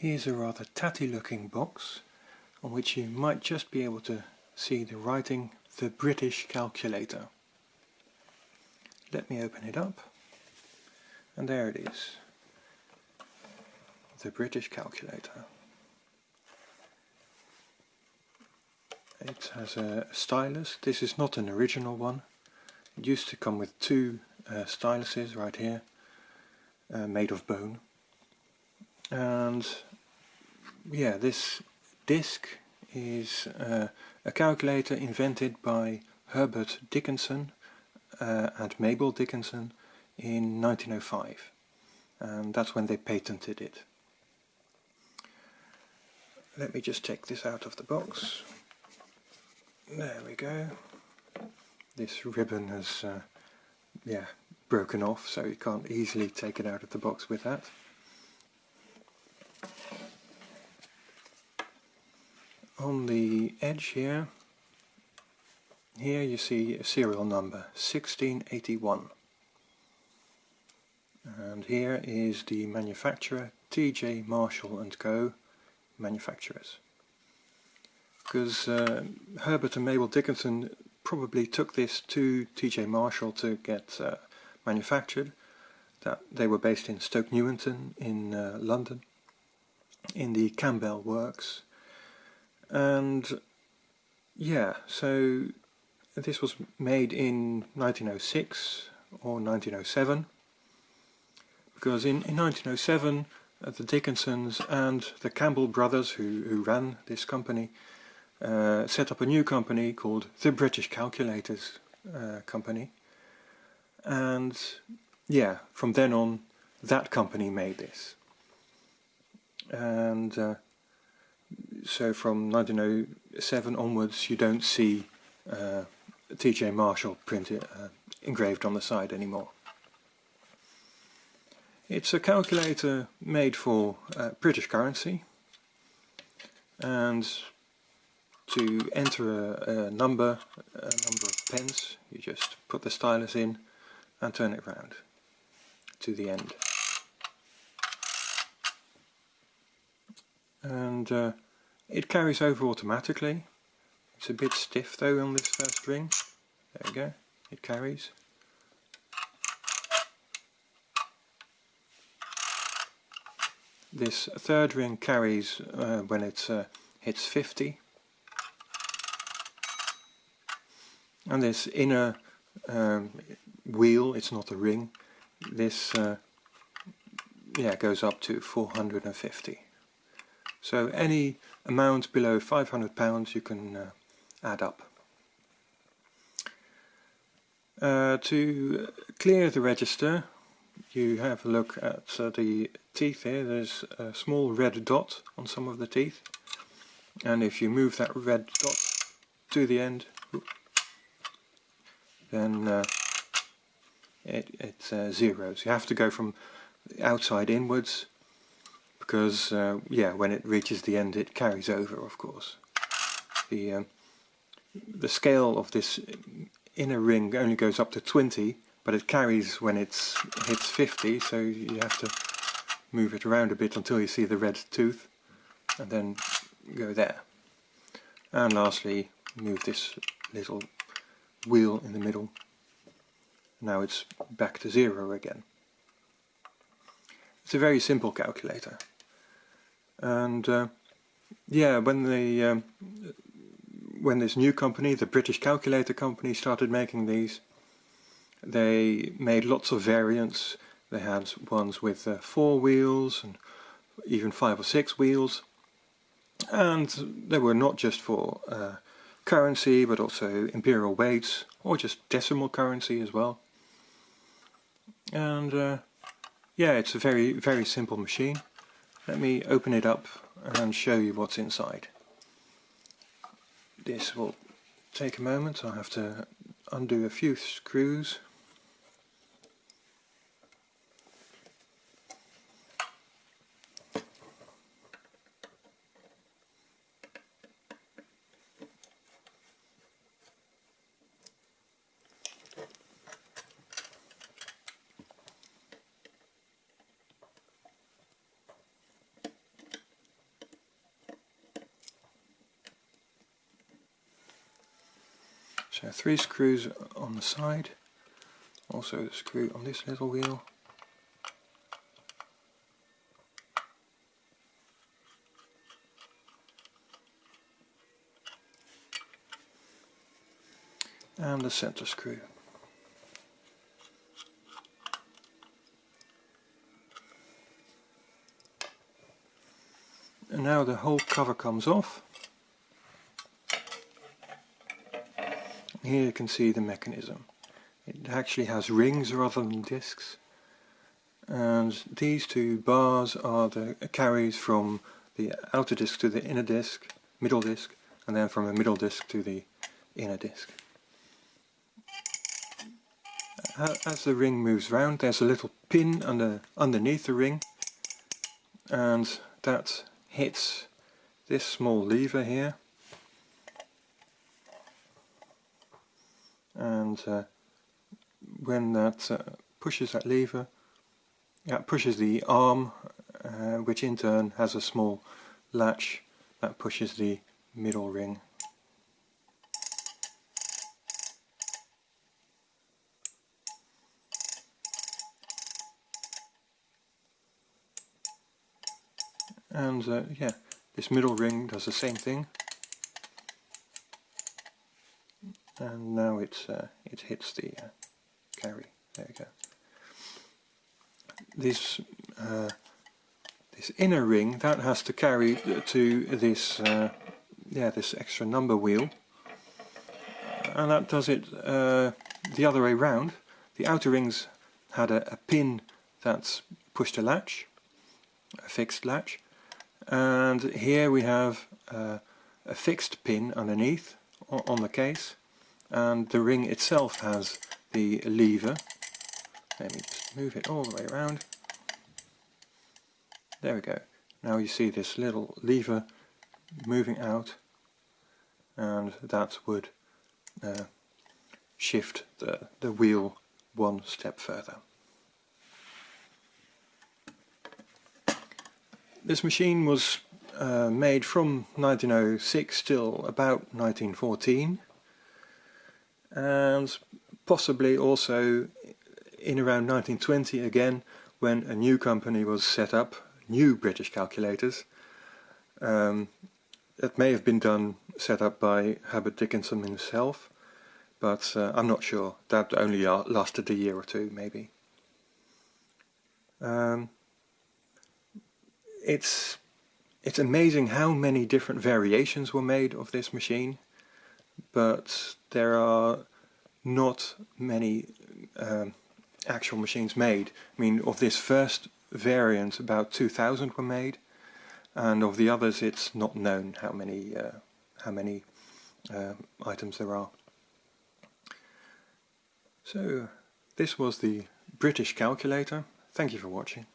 Here's a rather tatty looking box on which you might just be able to see the writing The British Calculator. Let me open it up and there it is. The British Calculator. It has a stylus. This is not an original one. It used to come with two uh, styluses right here, uh, made of bone. And yeah, this disc is uh, a calculator invented by Herbert Dickinson uh, and Mabel Dickinson in 1905 and that's when they patented it. Let me just take this out of the box. There we go. This ribbon has uh, yeah broken off so you can't easily take it out of the box with that. On the edge here, here you see a serial number 1681 and here is the manufacturer TJ Marshall & Co. Manufacturers. Because uh, Herbert and Mabel Dickinson probably took this to TJ Marshall to get uh, manufactured that they were based in Stoke Newington in uh, London in the Campbell works and yeah so this was made in 1906 or 1907 because in, in 1907 uh, the Dickinsons and the Campbell brothers who, who ran this company uh, set up a new company called the British Calculators uh, Company. And yeah from then on that company made this. And uh, so from 1907 onwards you don't see uh, TJ Marshall printed uh, engraved on the side anymore. It's a calculator made for uh, British currency and to enter a, a, number, a number of pence, you just put the stylus in and turn it round to the end. and uh, it carries over automatically. It's a bit stiff though on this first ring. There we go, it carries. This third ring carries uh, when it uh, hits 50. And this inner um, wheel, it's not a ring, this uh, yeah goes up to 450. So any amount below £500 you can uh, add up. Uh, to clear the register you have a look at uh, the teeth here, there's a small red dot on some of the teeth and if you move that red dot to the end then uh, it, it uh, zeros. You have to go from outside inwards because uh, yeah when it reaches the end it carries over of course. The um, the scale of this inner ring only goes up to 20 but it carries when it hits 50 so you have to move it around a bit until you see the red tooth and then go there. And lastly move this little wheel in the middle. Now it's back to zero again. It's a very simple calculator and uh, yeah when the um, when this new company the British Calculator Company started making these they made lots of variants. They had ones with uh, four wheels and even five or six wheels. And they were not just for uh, currency but also imperial weights or just decimal currency as well. And uh, yeah it's a very very simple machine let me open it up and show you what's inside. This will take a moment, I'll have to undo a few screws So three screws on the side, also a screw on this little wheel. and the center screw. And now the whole cover comes off. Here you can see the mechanism. It actually has rings rather than discs. And these two bars are the carries from the outer disc to the inner disc, middle disc, and then from the middle disc to the inner disc. As the ring moves round there's a little pin under, underneath the ring and that hits this small lever here and uh, when that uh, pushes that lever that pushes the arm uh, which in turn has a small latch that pushes the middle ring. And uh, yeah this middle ring does the same thing and now it's uh, it hits the uh, carry. There you go. This uh, this inner ring that has to carry to this uh, yeah this extra number wheel. And that does it uh, the other way round. The outer rings had a, a pin that's pushed a latch a fixed latch. And here we have uh, a fixed pin underneath on the case and the ring itself has the lever. Let me just move it all the way around. There we go. Now you see this little lever moving out and that would uh, shift the, the wheel one step further. This machine was uh, made from 1906 till about 1914 and possibly also in around 1920 again when a new company was set up, new British calculators. Um, it may have been done, set up by Herbert Dickinson himself, but uh, I'm not sure. That only lasted a year or two maybe. Um, it's it's amazing how many different variations were made of this machine but there are not many um, actual machines made. I mean of this first variant about 2000 were made and of the others it's not known how many uh, how many uh, items there are. So this was the British calculator. Thank you for watching.